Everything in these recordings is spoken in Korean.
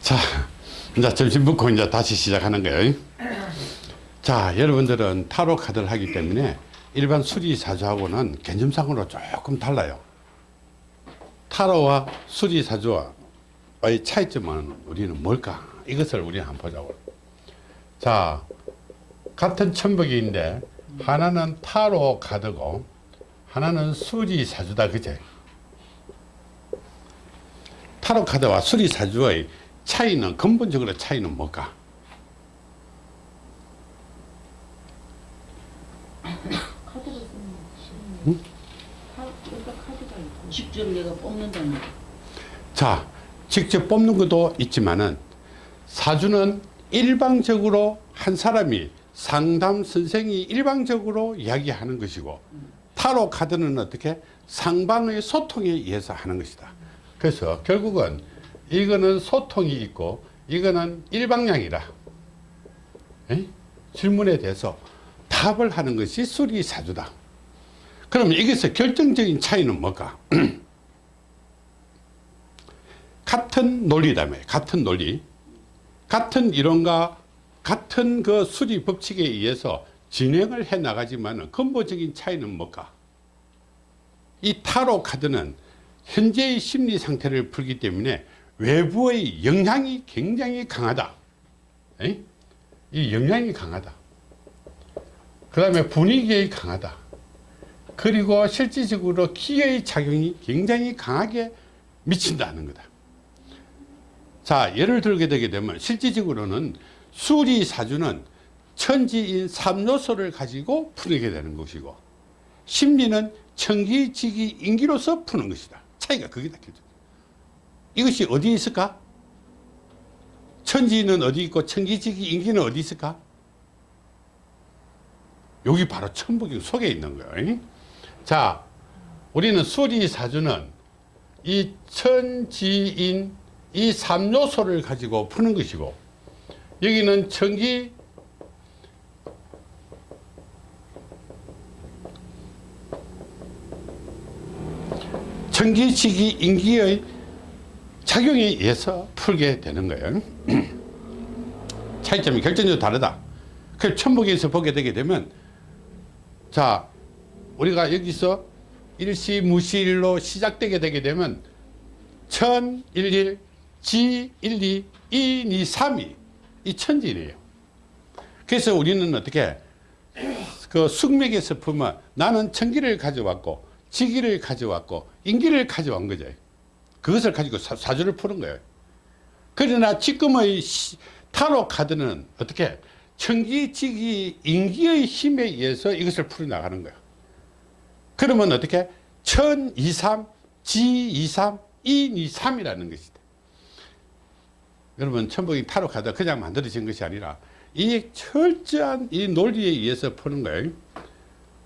자, 이제 점심 먹고 이제 다시 시작하는 거예요. 자, 여러분들은 타로 카드를 하기 때문에 일반 수리사주하고는 개념상으로 조금 달라요. 타로와 수리사주와의 차이점은 우리는 뭘까? 이것을 우리는 한번 보자고. 자, 같은 천복인데 하나는 타로 카드고 하나는 수리사주다 그제? 타로 카드와 수리사주의 차이는 근본적으로 차이는 뭘까? 있고 직접 내가 뽑는다는 거. 자, 직접 뽑는 것도 있지만은 사주는 일방적으로 한 사람이 상담 선생이 일방적으로 이야기하는 것이고 타로 카드는 어떻게 상방의 소통에 의해서 하는 것이다. 그래서 결국은 이거는 소통이 있고 이거는 일방향이라. 에? 질문에 대해서 답을 하는 것이 수리 사주다. 그러면 여기서 결정적인 차이는 뭘까? 같은 논리라며 같은 논리 같은 이론과 같은 그 수리 법칙에 의해서 진행을 해 나가지만 근본적인 차이는 뭘까 이 타로 카드는 현재의 심리 상태를 풀기 때문에 외부의 영향이 굉장히 강하다. 에이? 이 영향이 강하다. 그 다음에 분위기의 강하다. 그리고 실질적으로 기의 작용이 굉장히 강하게 미친다는 거다. 자 예를 들게 되게 되면 실질적으로는 수리사주는 천지인 삼요소를 가지고 풀게 되는 것이고 심리는 천기지기 인기로서 푸는 것이다 차이가 거기다 결정 이것이 어디 있을까? 천지는 어디 있고 천기지기 인기는 어디 있을까? 여기 바로 천복이 속에 있는 거예요 자 우리는 수리사주는 이 천지인 이 3요소를 가지고 푸는 것이고 여기는 천기 천기지기 인기의 작용에 의해서 풀게 되는 거예요 차이점이 결정적으로 다르다 그 천복에서 보게 되게 되면 자 우리가 여기서 일시무시일로 시작되게 되게 되면 천 일일 지, 1, 2, 2, 2, 3이 이 천지래요. 그래서 우리는 어떻게 그 숙맥에서 보면 나는 천기를 가져왔고 지기를 가져왔고 인기를 가져온 거죠. 그것을 가지고 사, 주를 푸는 거예요. 그러나 지금의 시, 타로 카드는 어떻게 천기, 지기, 인기의 힘에 의해서 이것을 풀어나가는 거예요. 그러면 어떻게 천, 2, 3, 지, 2, 3, 인, 2, 3이라는 것이다. 여러분 천복이 타로 카드 그냥 만들어진 것이 아니라 이 철저한 이 논리에 의해서 푸는 거예요.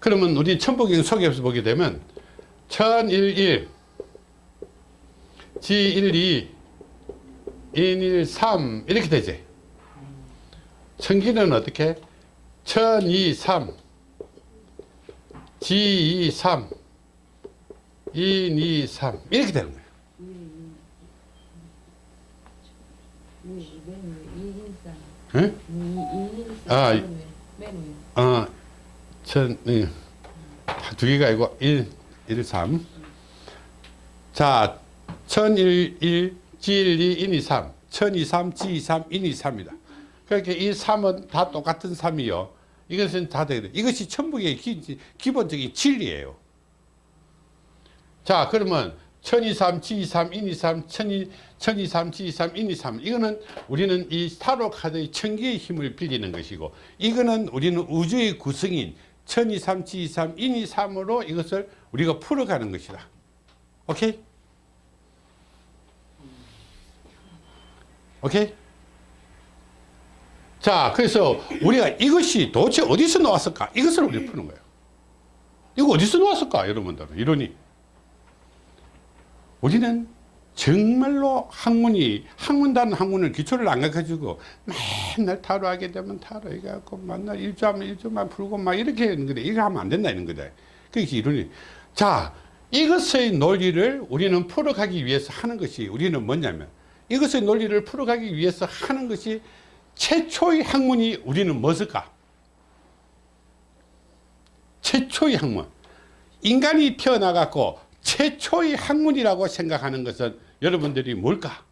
그러면 우리 천복경 속에서 보게 되면 천일일 지일이 인일삼 이렇게 되지. 천기는 어떻게? 천이삼 지이삼 인이삼 이렇게 되는 거예요. 응? 아, 어, 천, 네. 두 개가 아니고 1, 1, 3. 자, 천, 1, 1, 지, 1, 2, 인, 2, 3. 천, 2, 3, 지, 2, 3, 인, 2, 3이다. 그러니까 이 3은 다 똑같은 3이요. 이것은 다 되게 돼. 이것이 천북의 기, 기본적인 진리예요. 자, 그러면 1023, G23, 인23, 1023, G23, 인23 이거는 우리는 이 타로 카드의 천기의 힘을 빌리는 것이고 이거는 우리는 우주의 구성인 1023, G23, 인23으로 이것을 우리가 풀어가는 것이다. 오케이? 오케이? 자, 그래서 우리가 이것이 도대체 어디서 나왔을까? 이것을 우리 푸는 거예요. 이거 어디서 나왔을까? 여러분들은 이론이. 우리는 정말로 학문이 학문단 학문을 기초를 안 가가지고 맨날 타로하게 되면 타로 해갖고 맨날 일주하면 일주만 풀고 막 이렇게 하는 거다 이거 하면 안 된다 이런 거다 그게 이론이 자 이것의 논리를 우리는 풀어가기 위해서 하는 것이 우리는 뭐냐면 이것의 논리를 풀어가기 위해서 하는 것이 최초의 학문이 우리는 무엇일까? 최초의 학문. 인간이 태어나갖고 최초의 학문이라고 생각하는 것은 여러분들이 뭘까?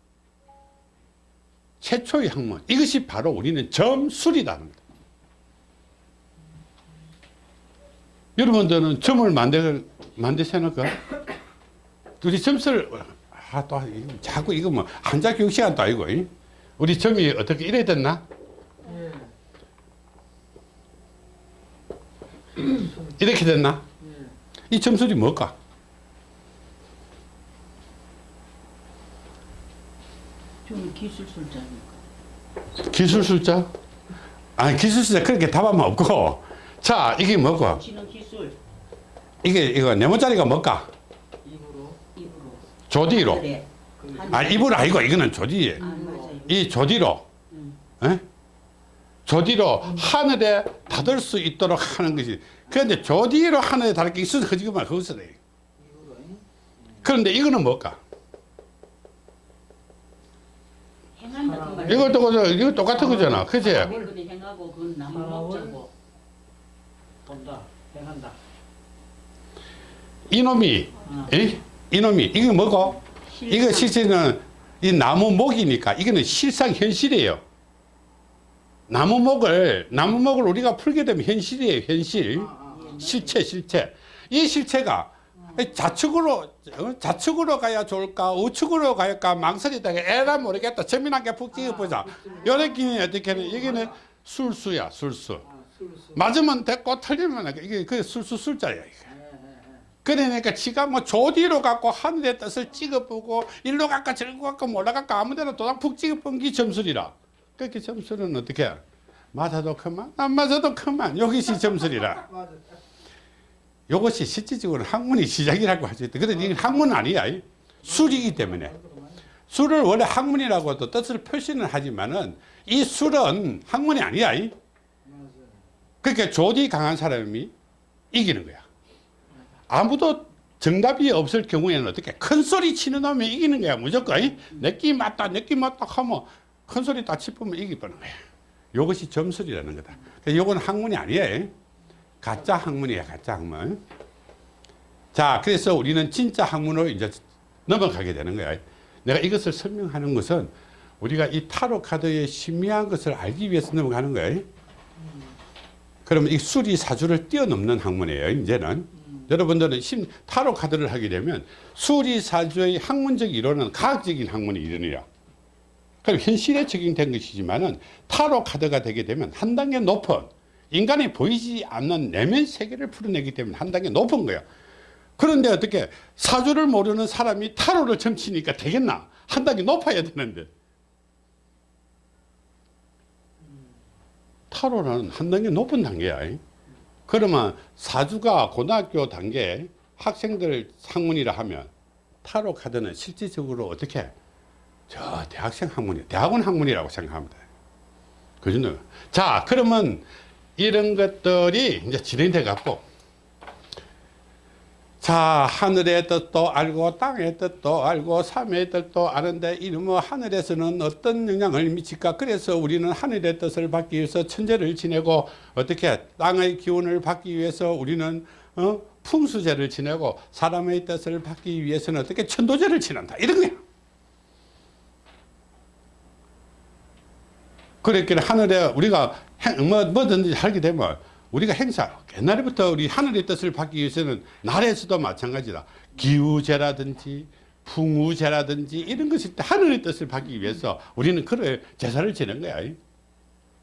최초의 학문. 이것이 바로 우리는 점술이라는 겁니다. 여러분들은 점을 만들, 만드셔놓을까? 우리 점수를, 아, 또, 자꾸 이거 뭐, 한자 교육 시간도 아니고, 이? 우리 점이 어떻게 이래 됐나? 이렇게 됐나? 이 점술이 뭘까? 저는 기술술자니까. 기술술자? 아니, 기술술자 그렇게 답하면 없고. 자, 이게 뭐고? 지능 기술 이게, 이거 네모짜리가 뭘까? 입으로 입으로. 조디로. 하늘에. 아, 입으로 아니고, 이거는 조디에. 아 맞아요. 이 조디로. 에? 조디로 하늘에 닿을 수 있도록 하는 것이. 그런데 조디로 하늘에 닿을 게 있어서 그지만 거기서 돼. 그런데 이거는 뭘까? 행한다 그 말. 이것도, 그저- 이거 똑같은 거잖아. 나무 먹자고. 본다, 행한다. 이놈이, 에? 이놈이, 이게 뭐고? 이거 실제는 이 나무 목이니까 이거는 실상 현실이에요. 나무 목을 나무 목을 우리가 풀게 되면 현실이에요. 현실. 실체 실체. 이 실체가 좌측으로 어? 좌측으로 가야 좋을까? 우측으로 가야 망설이다가 에라 모르겠다. 재미나게 푹 찍어보자. 요렇게 어떻게 하는 여기는 술수야 술수. 아. 맞으면 됐고 틀리면 이게 그 술수 술자야 이게. 그러니까 지가 뭐 조디로 갖고 하늘의 뜻을 찍어보고 일로 갈까 저로 갈까 몰라 갈까 아무데나 도장 푹 찍어본 게 점술이라. 그렇게 점술은 어떻게 해? 맞아도 그만 안 맞아도 그만. 이것이 점술이라. 이것이 실질적으로 학문이 시작이라고 할 수 있다 그런데 이건 학문은 아니야 이. 술이기 때문에 술을 원래 학문이라고도 뜻을 표시는 하지만은 이 술은 학문이 아니야 이. 그러니까 조디 강한 사람이 이기는 거야. 아무도 정답이 없을 경우에는 어떻게 큰 소리 치는 놈이 이기는 거야 무조건 내끼 맞다 내끼 맞다 하면 큰 소리 딱 치면 이기 버는 거야 이것이 점술이라는 거다 그러니까 이건 학문이 아니에요 가짜 학문이야 가짜 학문. 자 그래서 우리는 진짜 학문으로 이제 넘어가게 되는 거야 내가 이것을 설명하는 것은 우리가 이 타로 카드의 신미한 것을 알기 위해서 넘어가는 거예요. 그러면 이 수리 사주를 뛰어넘는 학문이에요 이제는. 여러분들은 심, 타로 카드를 하게 되면 수리 사주의 학문적 이론은 과학적인 학문의 이론이야 그럼 현실에 적용된 것이지만 은 타로 카드가 되게 되면 한 단계 높은 인간이 보이지 않는 내면 세계를 풀어내기 때문에 한 단계 높은 거야 그런데 어떻게 사주를 모르는 사람이 타로를 점치니까 되겠나 한 단계 높아야 되는데 타로는 한 단계 높은 단계야. 그러면 사주가 고등학교 단계 학생들 학문이라 하면 타로 카드는 실질적으로 어떻게 저 대학생 학문이 대학원 학문이라고 생각합니다. 그 정도. 자, 그러면 이런 것들이 이제 진행돼 갖고 자 하늘의 뜻도 알고 땅의 뜻도 알고 삶의 뜻도 아는데 뭐 하늘에서는 어떤 영향을 미칠까? 그래서 우리는 하늘의 뜻을 받기 위해서 천재를 지내고 어떻게 땅의 기운을 받기 위해서 우리는 어? 풍수제를 지내고 사람의 뜻을 받기 위해서는 어떻게 천도제를 지낸다? 이런 거야 그랬기 하늘에 우리가 행, 뭐, 뭐든지 하게 되면 우리가 행사 옛날부터 우리 하늘의 뜻을 받기 위해서는 날에서도 마찬가지다. 기우제라든지 풍우제라든지 이런 것이 하늘의 뜻을 받기 위해서 우리는 그런 제사를 지낸 거야.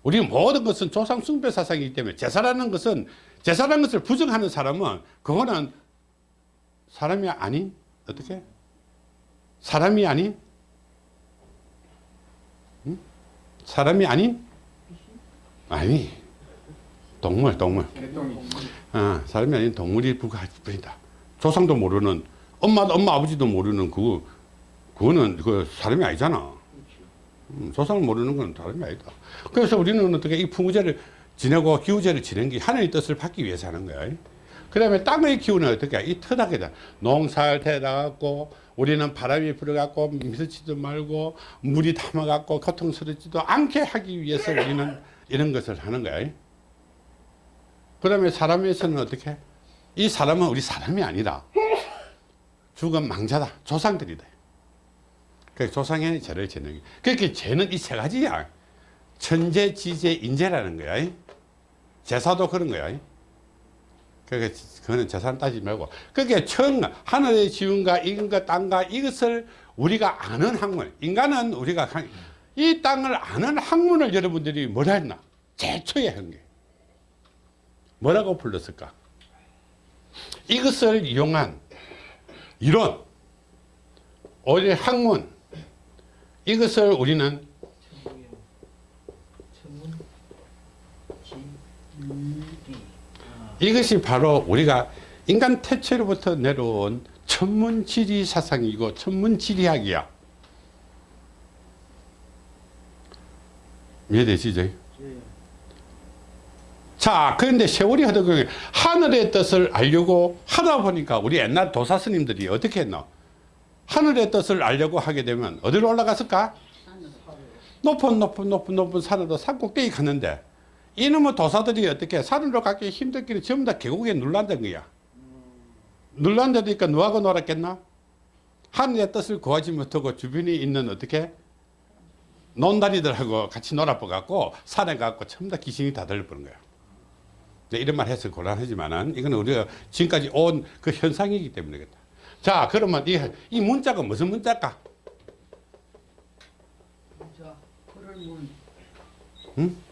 우리 모든 것은 조상 숭배 사상이기 때문에 제사라는 것은 제사라는 것을 부정하는 사람은 그거는 사람이 아닌 어떻게? 사람이 아닌 응? 사람이 아닌 아니. 동물 동물. 어, 사람이 아닌 동물이 불과할 뿐이다. 조상도 모르는 엄마 엄마 아버지도 모르는 그 그거는 그 사람이 아니잖아. 음, 조상을 모르는 건 사람이 아니다. 그래서 우리는 어떻게 이 풍우제를 지내고 기후제를 지낸 게 하늘의 뜻을 받기 위해서 하는 거야. 그 다음에 땅의 기운은 어떻게 이 터닥에다 농사를 대다갖고 우리는 바람이 불어갖고 미스지도 말고 물이 담아갖고 고통스럽지도 않게 하기 위해서 우리는 이런 것을 하는 거야. 그 다음에 사람에서는 어떻게? 이 사람은 우리 사람이 아니라 죽은 망자다. 조상들이다. 그 조상의 죄를 게. 그렇게 죄는 이 세 가지야. 천재, 지재, 인재라는 거야. 제사도 그런 거야. 그러니까 그거는 재산 따지지 말고. 그게 천, 하늘의 지운가, 인과 땅과 이것을 우리가 아는 학문. 인간은 우리가 한- 이 땅을 아는 학문을 여러분들이 뭐라 했나? 제초에 한 게. 뭐라고 불렀을까? 이것을 이용한 이론, 우리 학문, 이것을 우리는 천문이요. 천문. 지. 리. 아. 이것이 바로 우리가 인간 태초로부터 내려온 천문지리 사상이고 천문지리학이야. 이해되시죠? 예. 자, 그런데 세월이 흐르고 하늘의 뜻을 알려고 하다 보니까 우리 옛날 도사 스님들이 어떻게 했노? 하늘의 뜻을 알려고 하게 되면 어디로 올라갔을까? 높은 높은 높은 높은 산으로 산꼭대기 갔는데 이놈의 도사들이 어떻게 산으로 가기 힘들기는 전부 다 계곡에 눌란다는 거야. 눌란다니까 누하고 놀았겠나? 하늘의 뜻을 구하지 못하고 주변에 있는 어떻게 논다리들하고 같이 놀아보갖고 산에 가고 전부 다 귀신이 다 들려버린 거야. 네, 이런 말 해서 곤란하지만은 이거는 우리가 지금까지 온 그 현상이기 때문이겠다. 자, 그러면 이, 이 문자가 무슨 문자일까? 문.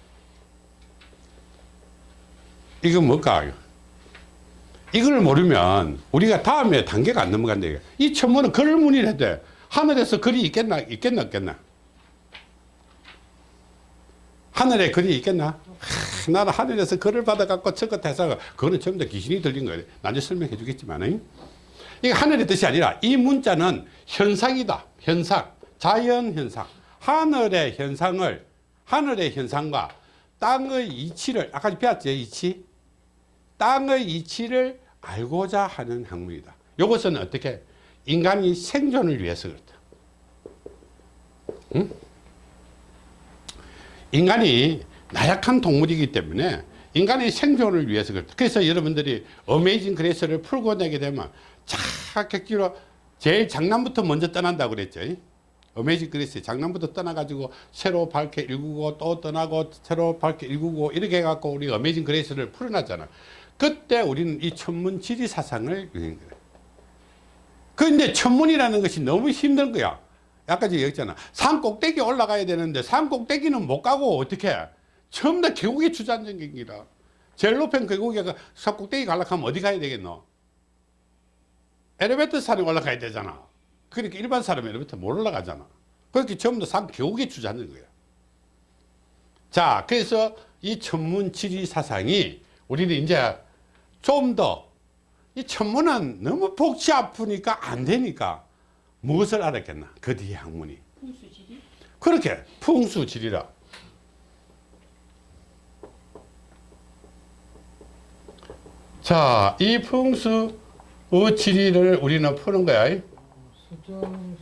이건 뭘까? 이걸 모르면 우리가 다음에 단계가 안 넘어간다. 이거. 이 천문은 글문이라 돼. 하늘에서 글이 있겠나? 있겠나? 없겠나? 하늘에 글이 있겠나? 하, 나는 하늘에서 글을 받아갖고 저것 해서 그거는 전부 다 귀신이 들린 거예요. 나중에 설명해 주겠지만. 이게 하늘의 뜻이 아니라 이 문자는 현상이다. 현상. 자연 현상. 하늘의 현상을, 하늘의 현상과 땅의 이치를, 아까 배웠죠? 이치? 땅의 이치를 알고자 하는 학문이다. 이것은 어떻게? 인간이 생존을 위해서 그렇다. 응? 인간이 나약한 동물이기 때문에 인간의 생존을 위해서 그렇다. 그래서 여러분들이 Amazing Grace를 풀고 내게 되면 착격기로 제일 장남부터 먼저 떠난다고 그랬죠. Amazing Grace 장남부터 떠나가지고 새로 밝게 일구고 또 떠나고 새로 밝게 일구고 이렇게 해갖고 우리 Amazing Grace를 풀어놨잖아. 그때 우리는 이 천문 지리 사상을 유행한 거야. 그런데 천문이라는 것이 너무 힘든 거야. 아까 제가 얘기했잖아. 산 꼭대기 올라가야 되는데 산 꼭대기는 못 가고 어떻게 전부 다 계곡에 주저앉은 기라 제일 높은 계곡에 그산 꼭대기 가려면 어디 가야 되겠노? 엘리베이터 산에 올라가야 되잖아. 그러니까 일반 사람 엘리베이터 못 올라가잖아. 그렇게 전부 다 산 계곡에 주저앉는 거야. 자, 그래서 이 천문 지리 사상이 우리는 이제 좀 더 이 천문은 너무 복지 아프니까 안 되니까 무엇을 알았겠나? 그 뒤에 학문이. 풍수지리. 그렇게 풍수지리라. 자, 이 풍수 지리를 우리는 푸는 거야. 수정 수목이요.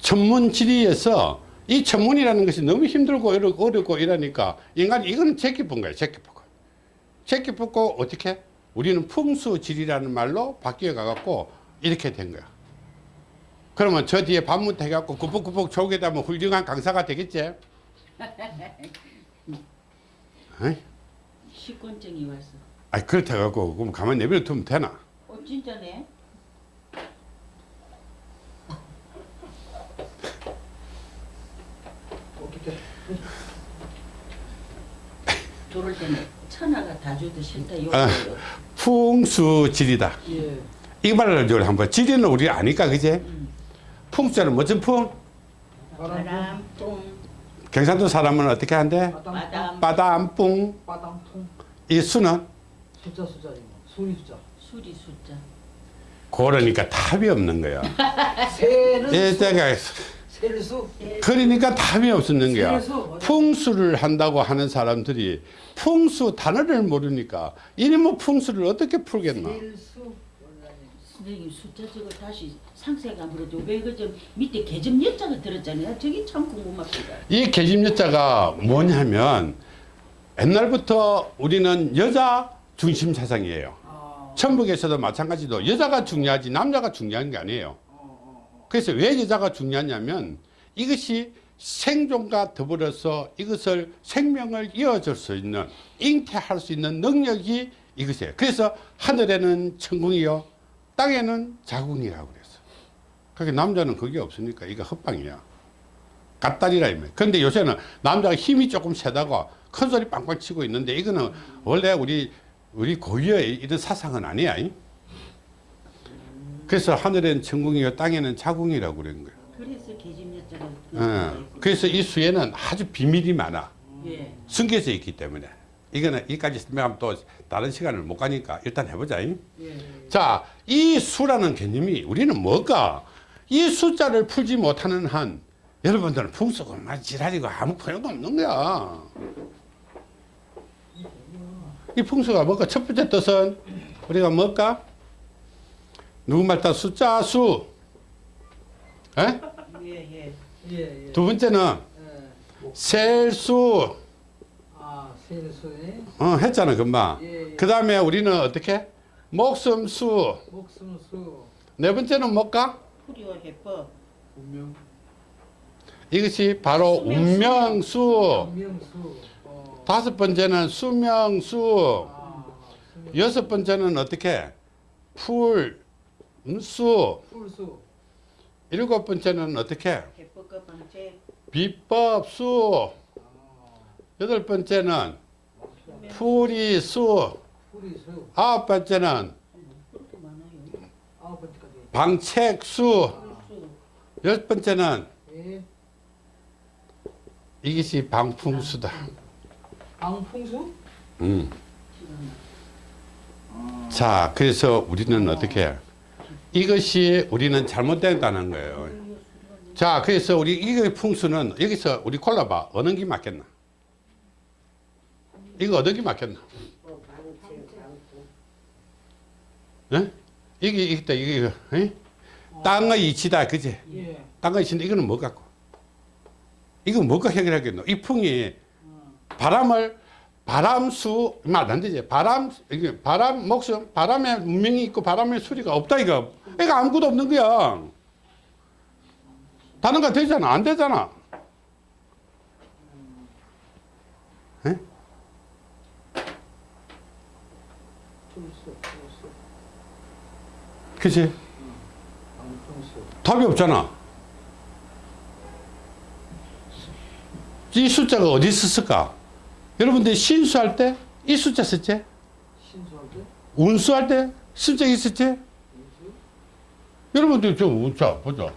천문 지리에서 이 천문이라는 것이 너무 힘들고 어렵고 이러니까 인간이 이거는 제끼뿐 거예요. 제끼뿐. 제끼뿐고 어떻게? 우리는 풍수지리라는 말로 바뀌어 가갖고 이렇게 된 거야. 그러면 저 뒤에 반문 해갖고 구복구복 조개 다 면 훌륭한 강사가 되겠지? 어이? 식권증이 왔어. 아이 그렇다 갖고 그럼 가만히 내버려 두면 되나? 어 진짜네. 어떻게? 천하가 다 줘도 싫다. 요 아. 요. 풍수지리다. 예. 이 말을 좀 한번 지리는 우리 아니까 그제? 풍수는 무슨 풍? 바람, 똥, 경상도 사람은 어떻게 한대? 바담. 바담, 바담뿡. 바담통. 이 수는? 숫자 숫자지. 소리 숫자. 수리 숫자. 그러니까 답이 없는 거야. 새는 예, 수- 제가 새는 셀수. 그러니까 답이 없었는 거야. 풍수를 한다고 하는 사람들이 풍수 단어를 모르니까 이니 뭐 풍수를 어떻게 풀겠나? 선생님 숫자 저거 다시 상세감으로도 왜그좀 밑에 개점 여자가 들었잖아요. 저기 참 궁금합니다. 이 계집여자가 뭐냐면 옛날부터 우리는 여자 중심 사상이에요. 아. 천북에서도 마찬가지로 여자가 중요하지 남자가 중요한 게 아니에요. 그래서 왜 여자가 중요하냐면 이것이 생존과 더불어서 이것을 생명을 이어줄 수 있는 잉태할 수 있는 능력이 이것이에요. 그래서 하늘에는 천궁이요 땅에는 자궁이라고 그랬어. 그게 남자는 그게 없으니까 이거 헛방이야. 갓다리라 이면. 근데 요새는 남자가 힘이 조금 세다고 큰 소리 빵빵 치고 있는데 이거는 원래 우리 우리 고유의 이런 사상은 아니야. 이? 그래서 하늘에는 천궁이요 땅에는 자궁이라고 그런 거예요. 그래서 여자가 어, 그래서 이 수에는 아주 비밀이 많아. 예. 숨겨져 있기 때문에 이거는 이까지 설명하면 또 다른 시간을 못 가니까 일단 해보자. 이. 예. 자, 이 수라는 개념이 우리는 뭘까? 이 숫자를 풀지 못하는 한 여러분들은 풍수고 막 지랄이고 아무 소용도 없는 거야. 이 풍수가 뭘까? 첫 번째 뜻은 우리가 뭘까? 누구말 따 숫자 수. 에? 예, 예. 예. 예. 두 번째는 예. 셀수. 아 셀수네. 어, 했잖아, 금방. 예, 예. 그 다음에 우리는 어떻게? 목숨수. 목숨수. 네 번째는 뭘까? 풀이와 해법. 운명. 이것이 바로 운명수. 운명수. 어. 다섯 번째는 수명수. 아. 수명. 여섯 번째는 어떻게? 풀 수. 풀수. 일곱 번째는 어떻게? 해법과 방책. 비법수. 아. 여덟 번째는 풀이수. 풀이수. 아홉 번째는. 방책수. 열 번째는 예. 이것이 방풍수다. 방풍수. 음. 자, 그래서 우리는 어떻게? 해? 이것이 우리는 잘못된다는 거예요. 자, 그래서 우리 이거 풍수는 여기서 우리 골라봐. 어느 게 맞겠나? 이거 어느 게 맞겠나? 예? 이게 이게 이게 이거, 예? 땅의 이치다, 그지? 예. 땅의 이치인데 이거는 뭐 갖고? 이거 뭐가 해결하겠노? 이 풍이 바람을 바람수 말 안 되지. 바람 이게 바람 목숨 바람에 문명이 있고 바람의 수리가 없다 이거. 이거 아무것도 없는 거야. 다른 거 되잖아. 안 되잖아. 풀수. 그치? 답이 없잖아. 이 숫자가 어디 있었을까? 여러분들이 신수할 때 이 숫자 썼지? 신수할 때. 운수할 때 숫자 있었지? 여러분들 저 운자 보자.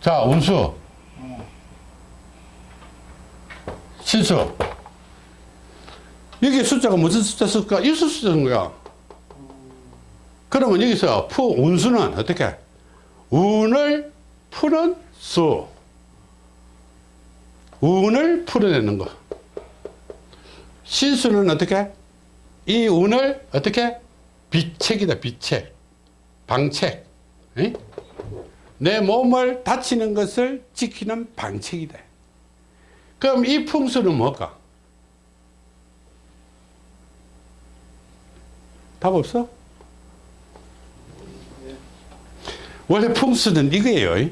자 운수, 신수. 여기 숫자가 무슨 숫자 쓸까? 일수 숫자인 거야. 그러면 여기서 푸 운수는 어떻게? 운을 푸는 수. 운을 풀어내는 거. 신수는 어떻게? 이 운을 어떻게? 비책이다, 비책. 방책. 에? 내 몸을 다치는 것을 지키는 방책이다. 그럼 이 풍수는 뭘까? 답 없어? 원래 풍수는 이거예요.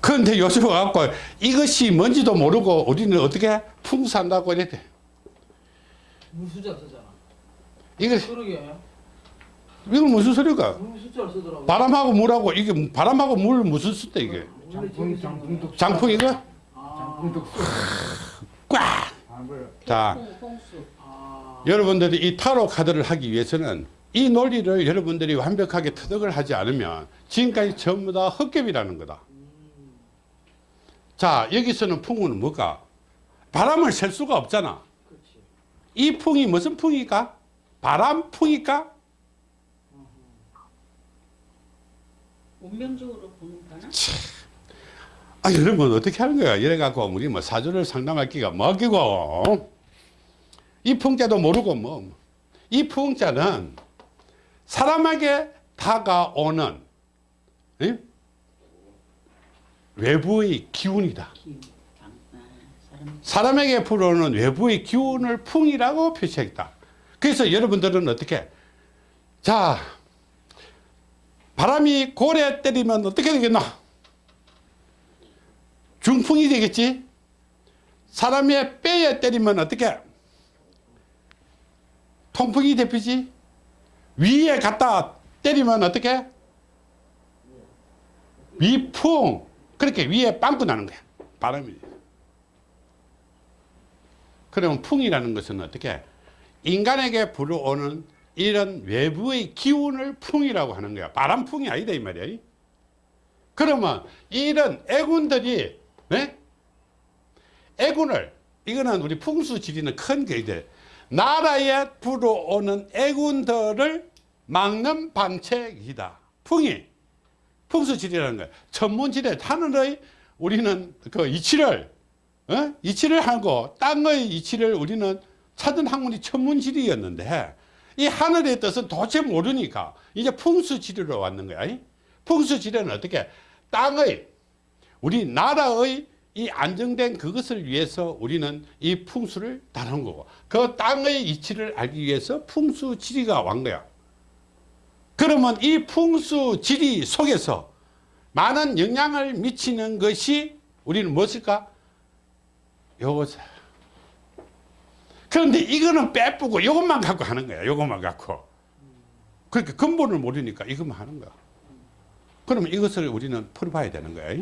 그런데 요즘 와갖고 이것이 뭔지도 모르고 우리는 어떻게 풍수한다고 이래. 무수자 쓰잖아. 이거, 그러게. 이건 무슨 소리가? 바람하고 물하고 이게 바람하고 물 무슨 수대 이게? 장풍 장풍도. 장풍 이거? 아. 꽉! 자, 홍, 홍수. 아. 여러분들이 이 타로 카드를 하기 위해서는 이 논리를 여러분들이 완벽하게 터득을 하지 않으면 지금까지 전부 다 헛개비라는 거다. 자, 여기서는 풍은 뭘까? 바람을 셀 수가 없잖아. 이 풍이 무슨 풍일까? 바람풍일까? 운명적으로 보는 거나? 아, 여러분 어떻게 하는 거야? 이래갖고 우리 뭐 사주를 상담할 기가 뭐기고 이 풍자도 모르고 뭐 이 풍자는 사람에게 다가오는 예? 외부의 기운이다. 기운. 사람에게 불어오는 외부의 기운을 풍이라고 표시했다. 그래서 여러분들은 어떻게 자 바람이 고래 때리면 어떻게 되겠나? 중풍이 되겠지. 사람의 뼈에 때리면 어떻게? 통풍이 되피지. 위에 갖다 때리면 어떻게? 위풍. 그렇게 위에 빵꾸 나는 거야. 바람이. 그러면 풍이라는 것은 어떻게? 인간에게 불어오는 이런 외부의 기운을 풍이라고 하는 거야. 바람풍이 아니다 이 말이야. 그러면 이런 애군들이 네? 애군을 이거는 우리 풍수지리는 큰 게이들 나라에 불어오는 애군들을 막는 방책이다. 풍이 풍수지리라는 거야. 천문지대 하늘의 우리는 그 이치를 어? 이치를 하고 땅의 이치를 우리는 찾은 학문이 천문지리였는데 이 하늘의 뜻은 도대체 모르니까 이제 풍수지리로 왔는 거야. 이? 풍수지리는 어떻게 땅의 우리 나라의 이 안정된 그것을 위해서 우리는 이 풍수를 다룬 거고 그 땅의 이치를 알기 위해서 풍수지리가 왔 거야. 그러면 이 풍수지리 속에서 많은 영향을 미치는 것이 우리는 무엇일까? 요것. 그런데 이거는 빼쁘고 이것만 갖고 하는 거야. 이것만 갖고. 그렇게 근본을 모르니까 이것만 하는 거야. 그러면 이것을 우리는 풀어봐야 되는 거야.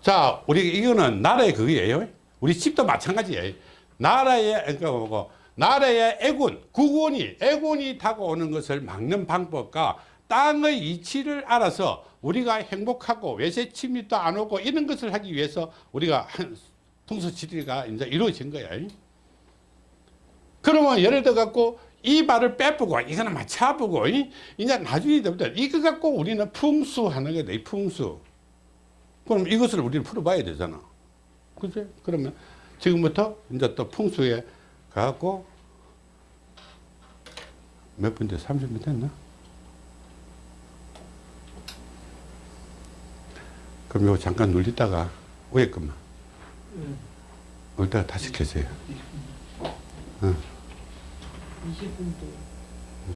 자, 우리 이거는 나라의 그거예요. 우리 집도 마찬가지예요. 나라의 그러니까 뭐고 나라의 애군, 국원이 애군이 다가오는 것을 막는 방법과 땅의 이치를 알아서 우리가 행복하고 외세 침입도 안 오고 이런 것을 하기 위해서 우리가 한 풍수 지리가 이제 이루어진 거야. 그러면 예를 들어 갖고 이 발을 빼보고 이거는 맞춰보고 이제 나중에 되부터 이거 갖고 우리는 풍수하는 거다. 이 풍수. 그럼 이것을 우리는 풀어봐야 되잖아. 그지? 그러면 지금부터 이제 또 풍수에 가갖고 몇분 됐어? 30분 됐나? 그럼 이거 잠깐 눌리다가 것만. 울다가 다시 켜세요. 20분도